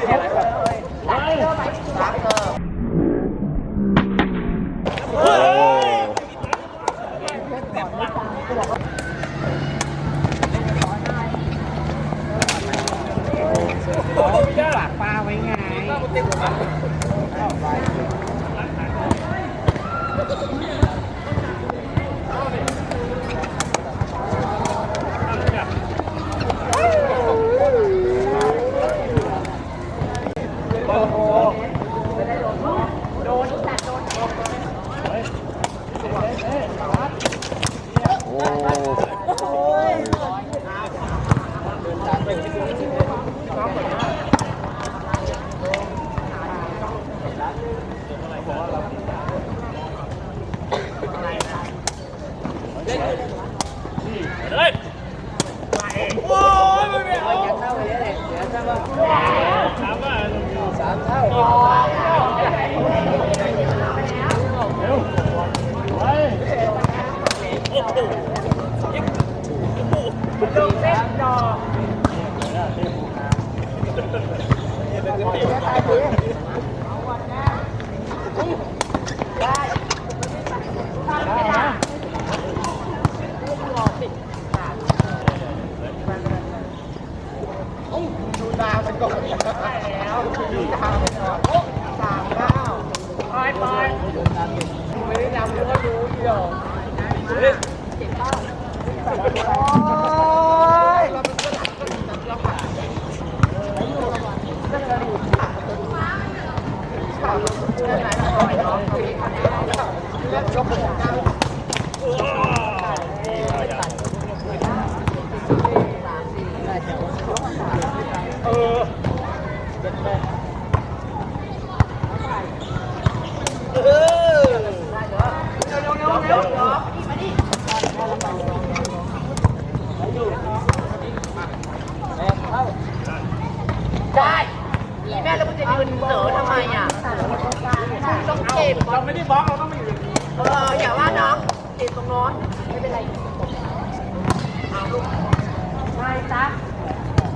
Thank you. ได้นี่แม่แล้วมึงจะยืนเต๋อทำไมอ่ะต้องเก็บเราไม่ได้บล็อกเราต้องมาอยู่เอออย่าว่าน้องเก็บตรงโน้นไม่เป็นไรเอาลูกไปจ้ะ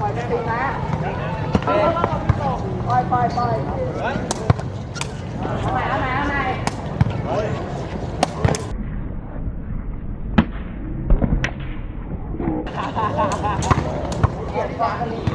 ปล่อยแม่ดูนะปล่อยปล่อยปล่อยเอาใหม่เอาใหม่เอาใหม่巴黎。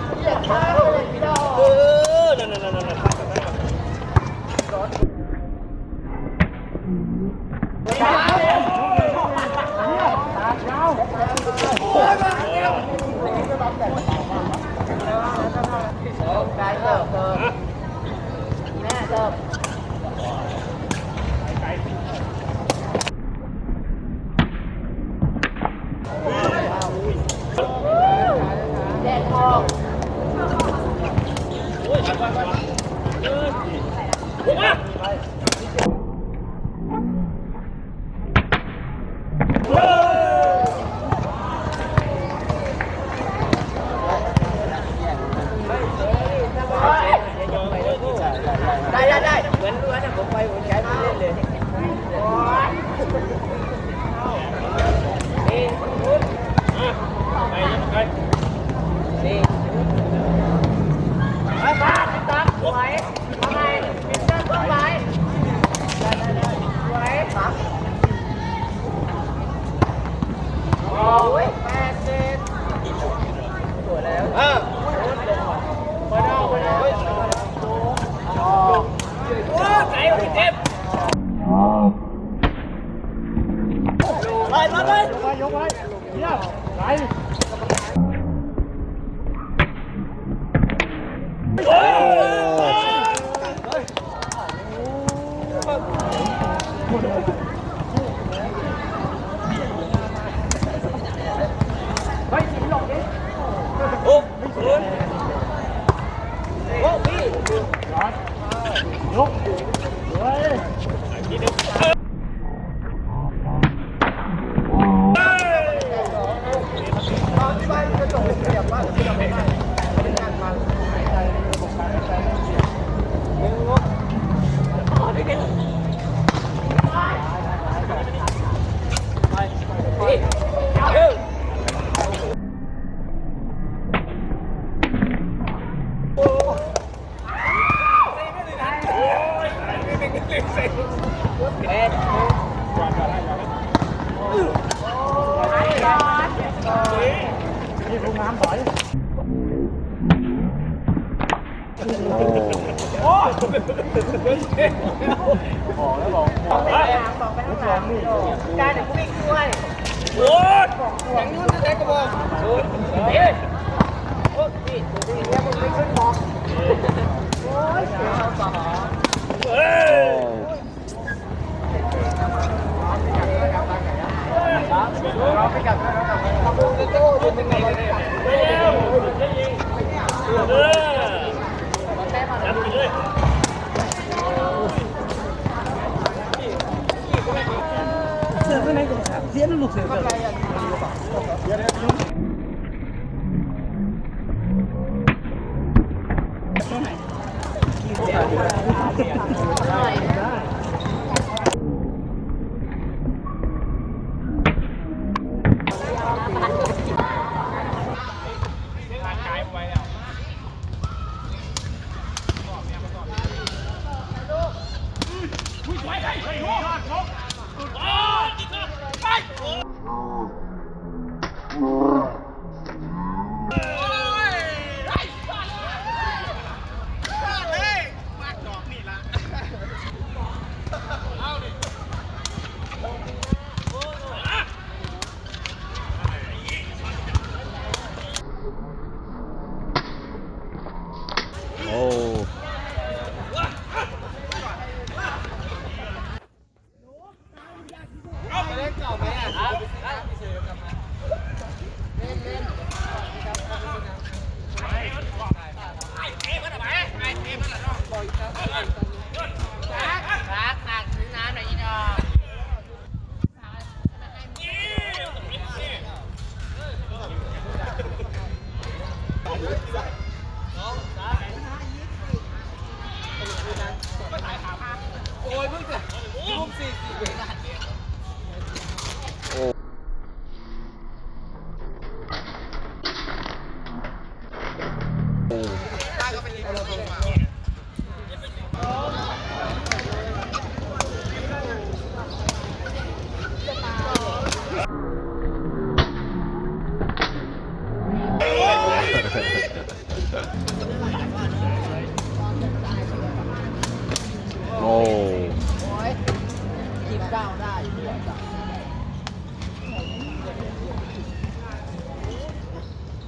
我不 Lại lên lên. Vô lại. Dạ. Lại. โอ้ยบอกแล้วบอกบอกไปข้างหลังบอกไปข้างหลังได้เดี๋ยวกูวิ่งด้วยโอ้ยอย่างนู้นจะได้กระบอกโอ้ยเฮ้ยโอ้ยนี่ตัวนี้เนี่ยมึงไม่ขึ้นบอกโอ้ยเสียเอาต่อเฮ้ย Hãy subscribe cho kênh Ghiền Mì Gõ Để không bỏ lỡ những video hấp dẫn 兄 弟，兄弟。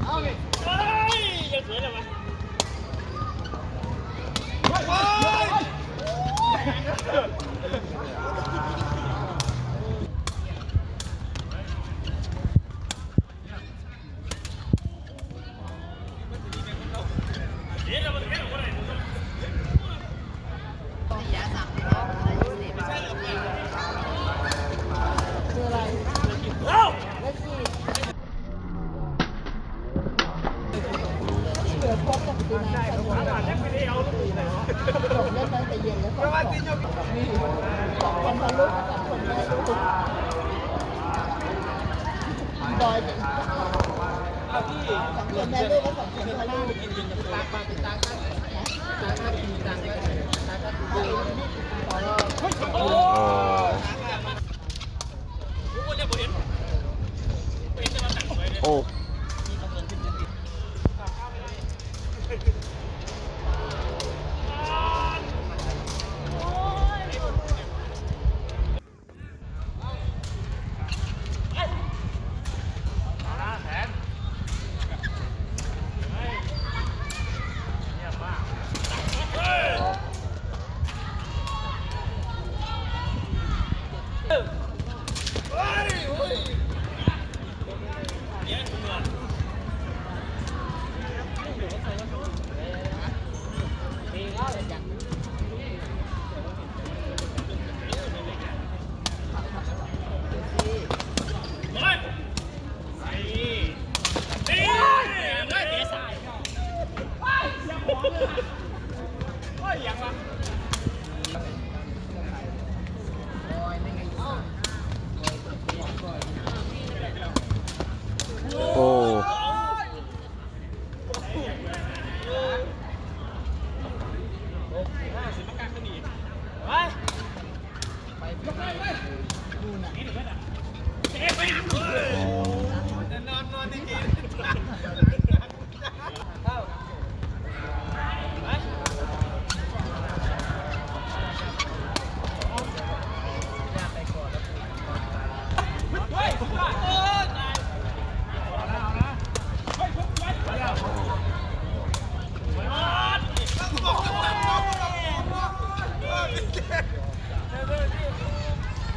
Ah, ¡Ay! ¡Ya suena, man! 哦。